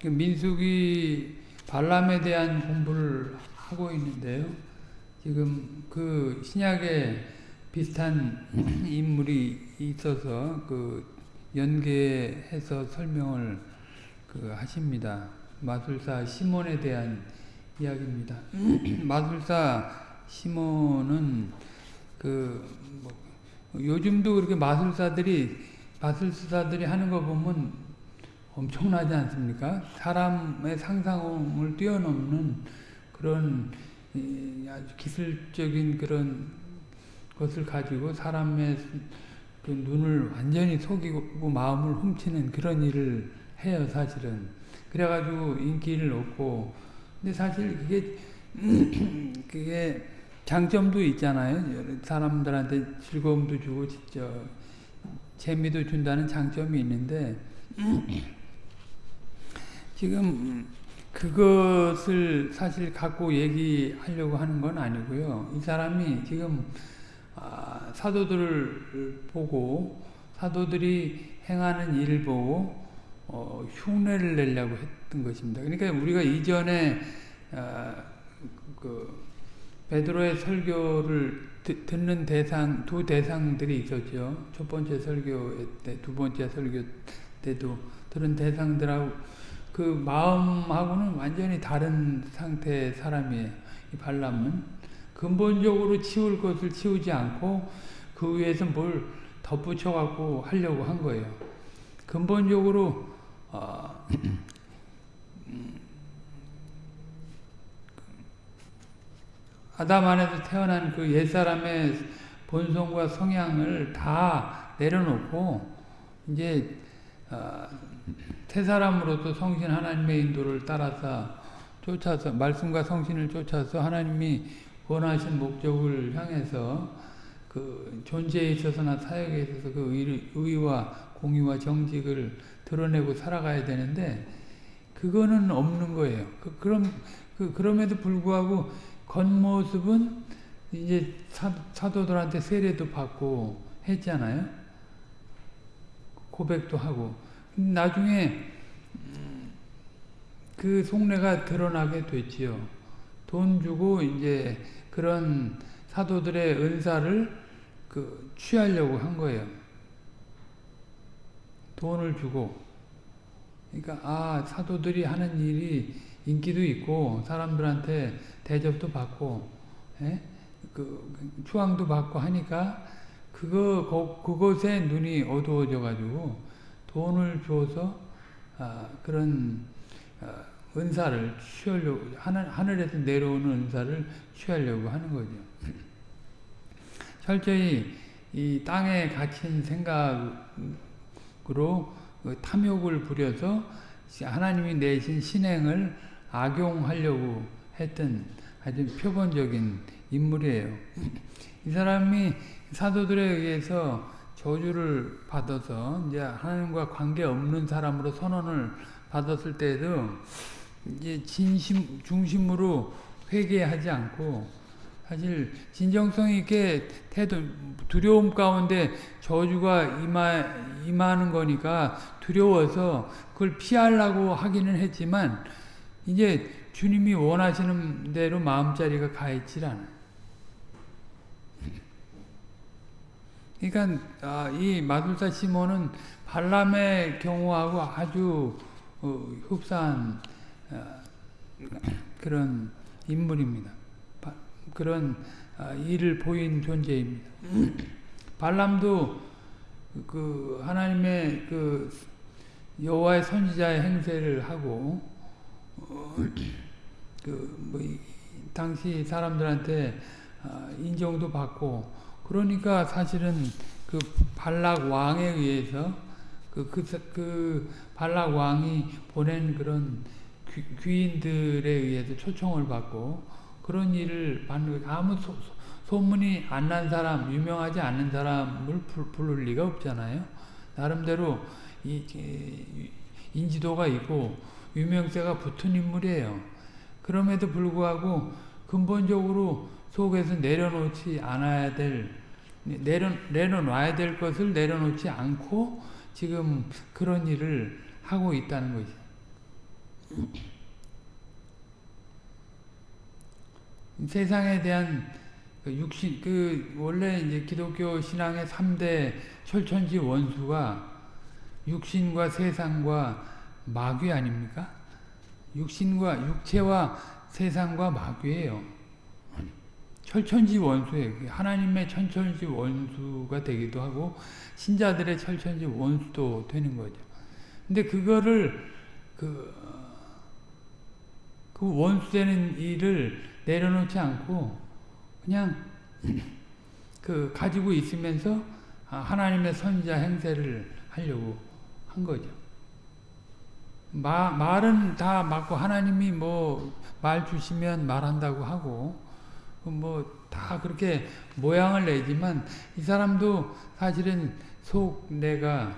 그 민숙이 발람에 대한 공부를 하고 있는데요. 지금 그 신약에 비슷한 인물이 있어서 그 연계해서 설명을 그 하십니다. 마술사 시몬에 대한 이야기입니다. 마술사 시몬은 그 뭐 요즘도 그렇게 마술사들이 마술사들이 하는 거 보면 엄청나지 않습니까? 사람의 상상을 뛰어넘는 그런 아주 기술적인 그런 것을 가지고 사람의 그 눈을 완전히 속이고 마음을 훔치는 그런 일을 해요, 사실은. 그래가지고 인기를 얻고, 근데 사실 그게, 그게 장점도 있잖아요. 사람들한테 즐거움도 주고, 진짜, 재미도 준다는 장점이 있는데, 지금 그것을 사실 갖고 얘기하려고 하는 건 아니고요. 이 사람이 지금 아, 사도들을 보고 사도들이 행하는 일을 보고 어, 흉내를 내려고 했던 것입니다. 그러니까 우리가 이전에 아, 그 베드로의 설교를 듣는 대상 두 대상들이 있었죠. 첫 번째 설교 때, 두 번째 설교 때도 들은 대상들하고 그 마음하고는 완전히 다른 상태의 사람이에요. 이 발람은 근본적으로 치울 것을 치우지 않고 그 위에서 뭘 덧붙여 갖고 하려고 한 거예요. 근본적으로 어, 아담 안에서 태어난 그 옛사람의 본성과 성향을 다 내려놓고 이제 어, 새 사람으로서 성신 하나님의 인도를 따라서 쫓아서 말씀과 성신을 쫓아서 하나님이 원하신 목적을 향해서 그 존재에 있어서나 사역에 있어서 그 의, 와 공의와 정직을 드러내고 살아가야 되는데 그거는 없는 거예요. 그, 그럼 그, 그럼에도 불구하고 겉모습은 이제 사, 사도들한테 세례도 받고 했잖아요. 고백도 하고 나중에 그 속내가 드러나게 됐지요. 돈 주고 이제 그런 사도들의 은사를 그 취하려고 한 거예요. 돈을 주고. 그러니까 아 사도들이 하는 일이 인기도 있고 사람들한테 대접도 받고 예? 그 추앙도 받고 하니까 그거 그것에 눈이 어두워져 가지고 돈을 줘서 아, 그런 아, 은사를 취하려고 하늘, 하늘에서 내려오는 은사를 취하려고 하는 거죠. 철저히 이 땅에 갇힌 생각으로 그 탐욕을 부려서 하나님이 내신 신행을 악용하려고 했던 아주 표본적인 인물이에요. 이 사람이 사도들에 의해서 저주를 받아서 이제 하나님과 관계 없는 사람으로 선언을 받았을 때도 이제 진심 중심으로 회개하지 않고 사실 진정성 있게 태도 두려움 가운데 저주가 임하, 임하는 거니까 두려워서 그걸 피하려고 하기는 했지만 이제 주님이 원하시는 대로 마음자리가 가 있질 않아요. 그러니까 아, 이 마술사 시몬은 발람의 경우하고 아주 어, 흡사한 어, 그런 인물입니다. 바, 그런 어, 일을 보인 존재입니다. 발람도 그 하나님의 그 여호와의 선지자의 행세를 하고 어, 그뭐 당시 사람들한테 어, 인정도 받고 그러니까 사실은 그 발락 왕에 의해서 그, 그, 그 발락 왕이 보낸 그런 귀, 인들에 의해서 초청을 받고 그런 일을 받는 아무 소, 소문이 안 난 사람, 유명하지 않은 사람을 부를 리가 없잖아요. 나름대로 이, 인지도가 있고 유명세가 붙은 인물이에요. 그럼에도 불구하고 근본적으로 속에서 내려놓지 않아야 될 내려, 내려놔야 될 것을 내려놓지 않고 지금 그런 일을 하고 있다는 거죠. 세상에 대한 그 육신 그 원래 이제 기독교 신앙의 3대 철천지 원수가 육신과 세상과 마귀 아닙니까? 육신과 육체와 세상과 마귀예요. 철천지 원수예요. 하나님의 천천지 원수가 되기도 하고 신자들의 철천지 원수도 되는 거죠. 근데 그거를 그, 그 원수되는 일을 내려놓지 않고 그냥 그 가지고 있으면서 하나님의 선자 행세를 하려고 한 거죠. 마, 말은 다 맞고 하나님이 뭐 말 주시면 말한다고 하고 뭐 다 그렇게 모양을 내지만 이 사람도 사실은 속 내가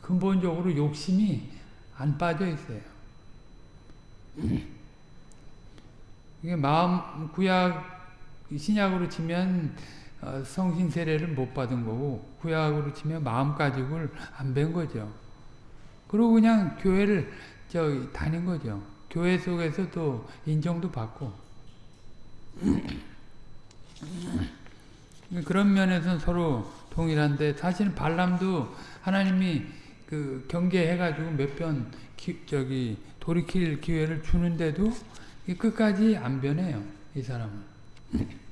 근본적으로 욕심이 안 빠져 있어요. 이게 마음 구약 신약으로 치면 어, 성신 세례를 못 받은 거고 구약으로 치면 마음 가지고를 안뵌 거죠. 그리고 그냥 교회를 저 다닌 거죠. 교회 속에서 또 인정도 받고 그런 면에서는 서로 동일한데 사실 발람도 하나님이 그 경계해가지고 몇 번 저기 돌이킬 기회를 주는데도 끝까지 안 변해요 이 사람은.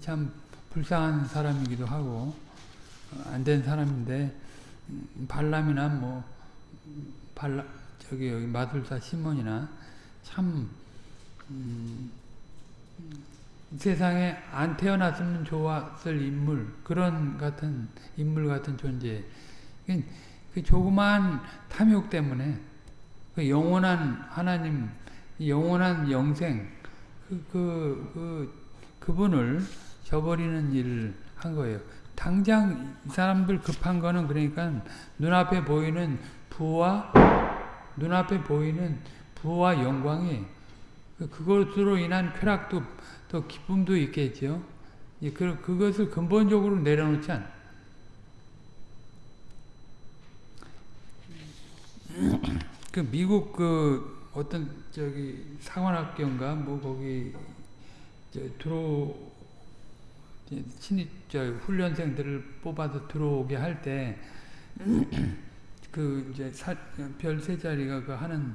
참 불쌍한 사람이기도 하고 어, 안된 사람인데 음, 발람이나 뭐 발람 저기 여기 마술사 시몬이나 참 음, 세상에 안 태어났으면 좋았을 인물 그런 같은 인물 같은 존재 그 조그만 탐욕 때문에 그 영원한 하나님 영원한 영생 그, 그, 그 그분을 저버리는 일을 한 거예요. 당장 이 사람들 급한 거는 그러니까 눈앞에 보이는 부와 눈앞에 보이는 부와 영광이 그, 그것으로 인한 쾌락도 또 기쁨도 있겠죠. 그, 그것을 근본적으로 내려놓지 않. 그 미국 그 어떤 저기 상원학교인가 뭐 거기 들어 신입 저 훈련생들을 뽑아서 들어오게 할 때 그 이제 별 세 자리가 그 하는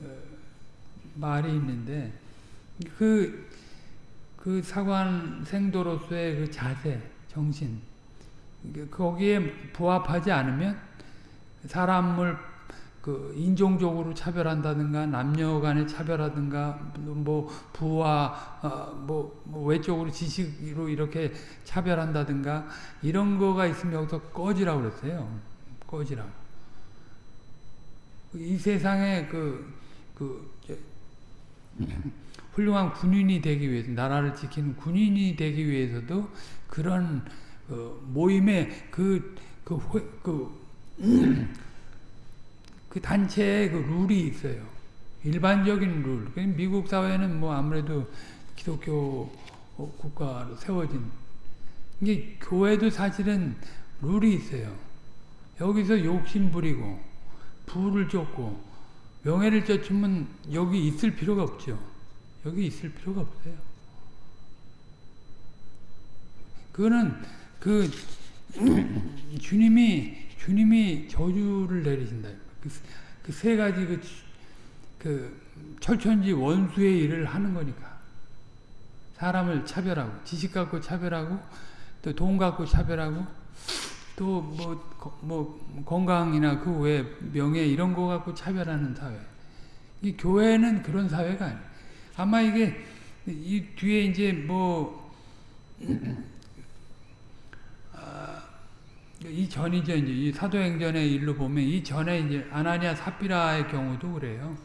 어, 말이 있는데 그, 그 사관생도로서의 그 자세, 정신, 거기에 부합하지 않으면 사람을 그 인종적으로 차별한다든가 남녀 간에 차별하든가 뭐 부와 어 뭐, 뭐 외적으로 지식으로 이렇게 차별한다든가 이런 거가 있으면 여기서 꺼지라고 그랬어요. 꺼지라고. 이 세상에 그, 그, 훌륭한 군인이 되기 위해서 나라를 지키는 군인이 되기 위해서도 그런 어, 모임의 그, 그, 그, 그 단체의 그 룰이 있어요. 일반적인 룰. 미국 사회는 뭐 아무래도 기독교 국가로 세워진 이게 교회도 사실은 룰이 있어요. 여기서 욕심 부리고 부를 쫓고 명예를 쫓으면 여기 있을 필요가 없죠. 여기 있을 필요가 없어요. 그거는 그 주님이 주님이 저주를 내리신다. 그세 그 가지 그, 그 철천지 원수의 일을 하는 거니까 사람을 차별하고 지식 갖고 차별하고 또 돈 갖고 차별하고 또뭐 뭐 건강이나 그 외 명예 이런 거 갖고 차별하는 사회. 이 교회는 그런 사회가 아니에요. 아마 이게 이 뒤에 이제 뭐 아, 이 전이죠 이제 이 사도행전의 일로 보면 이 전에 이제 아나니아 삽비라의 경우도 그래요.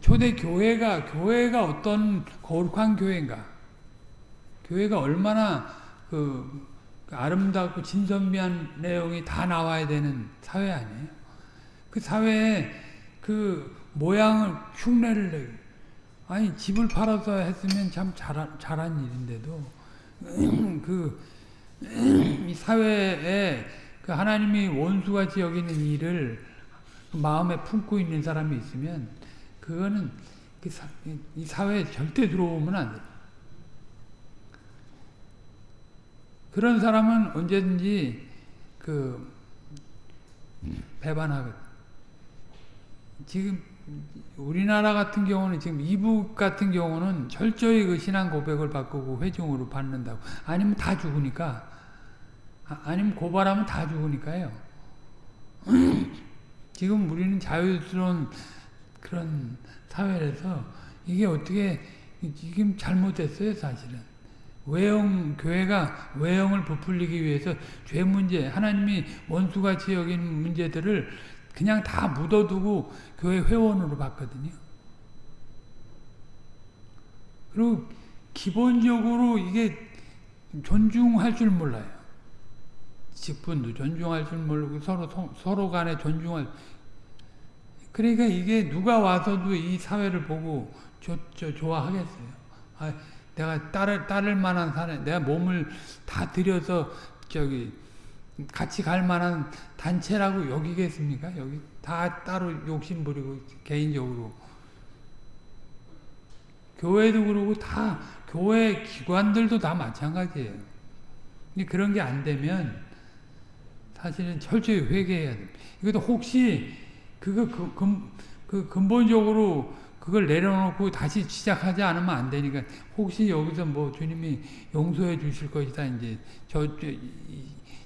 초대 교회가 교회가 어떤 거룩한 교회인가? 교회가 얼마나 그 아름답고 진선미한 내용이 다 나와야 되는 사회 아니에요? 그 사회에 그 모양을 흉내를 내고 아니 집을 팔아서 했으면 참 잘한, 잘한 일인데도 그 이 사회에 그 하나님이 원수같이 여기는 일을 마음에 품고 있는 사람이 있으면 그거는 그 사, 이 사회에 절대 들어오면 안 돼. 그런 사람은 언제든지 그 배반하거든. 지금 우리나라 같은 경우는 지금 이북 같은 경우는 철저히 그 신앙 고백을 바꾸고 회중으로 받는다고. 아니면 다 죽으니까. 아, 아니면 고발하면 다 죽으니까요. 지금 우리는 자유스러운 그런 사회라서 이게 어떻게 지금 잘못됐어요 사실은. 외형 교회가 외형을 부풀리기 위해서 죄 문제 하나님이 원수같이 여긴 문제들을 그냥 다 묻어두고 교회 회원으로 봤거든요. 그리고 기본적으로 이게 존중할 줄 몰라요. 직분도 존중할 줄 모르고 서로 서로 간에 존중할 그러니까 이게 누가 와서도 이 사회를 보고 저, 저 좋아하겠어요. 아, 내가 따를 따를 만한 사람, 내가 몸을 다 들여서 저기 같이 갈 만한 단체라고 여기겠습니까? 여기 다 따로 욕심 부리고 개인적으로 교회도 그러고 다 교회 기관들도 다 마찬가지예요. 근데 그런 게 안 되면 사실은 철저히 회개해야 됩니다. 이것도 혹시 그거 그, 그, 그 근본적으로 그걸 내려놓고 다시 시작하지 않으면 안 되니까 혹시 여기서 뭐 주님이 용서해 주실 것이다 이제 저, 저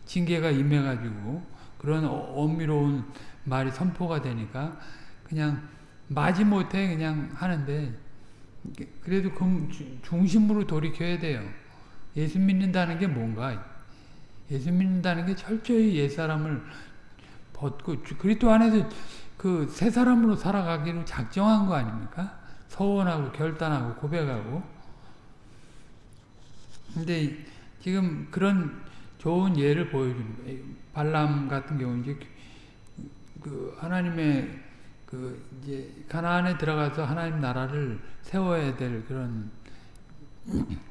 징계가 임해가지고 그런 엄밀로운 말이 선포가 되니까 그냥 마지못해 그냥 하는데 그래도 그 중심으로 돌이켜야 돼요. 예수 믿는다는 게 뭔가 예수 믿는다는 게 철저히 옛사람을 벗고 그리스도 안에서 그 새 사람으로 살아가기로 작정한 거 아닙니까? 서원하고 결단하고 고백하고 근데 지금 그런 좋은 예를 보여주는 거예요. 발람 같은 경우 이제 그 하나님의 그 이제 가나안에 들어가서 하나님 나라를 세워야 될 그런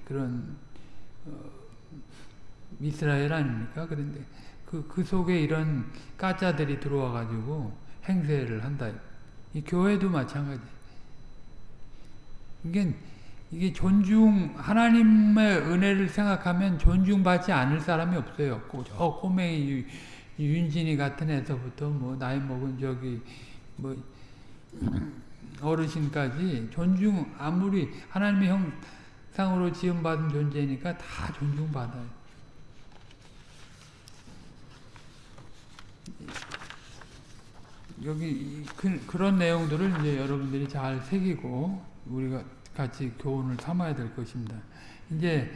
그런 어, 이스라엘 아닙니까? 그런데 그, 그 속에 이런 까짜들이 들어와 가지고 행세를 한다. 이 교회도 마찬가지. 이게 이게 존중 하나님의 은혜를 생각하면 존중받지 않을 사람이 없어요. 저 꼬맹이 윤진이 같은 애서부터 뭐 나이 먹은 저기 뭐 어르신까지 존중 아무리 하나님의 형상으로 지음받은 존재니까 다 존중받아요. 여기 그, 그런 내용들을 이제 여러분들이 잘 새기고 우리가 같이 교훈을 삼아야 될 것입니다. 이제